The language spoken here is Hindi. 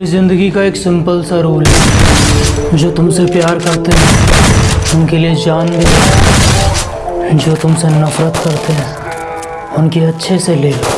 ज़िंदगी का एक सिंपल सा रूल है। जो तुमसे प्यार करते हैं, उनके लिए जान दे जो तुमसे नफ़रत करते हैं, उनके अच्छे से ले लो।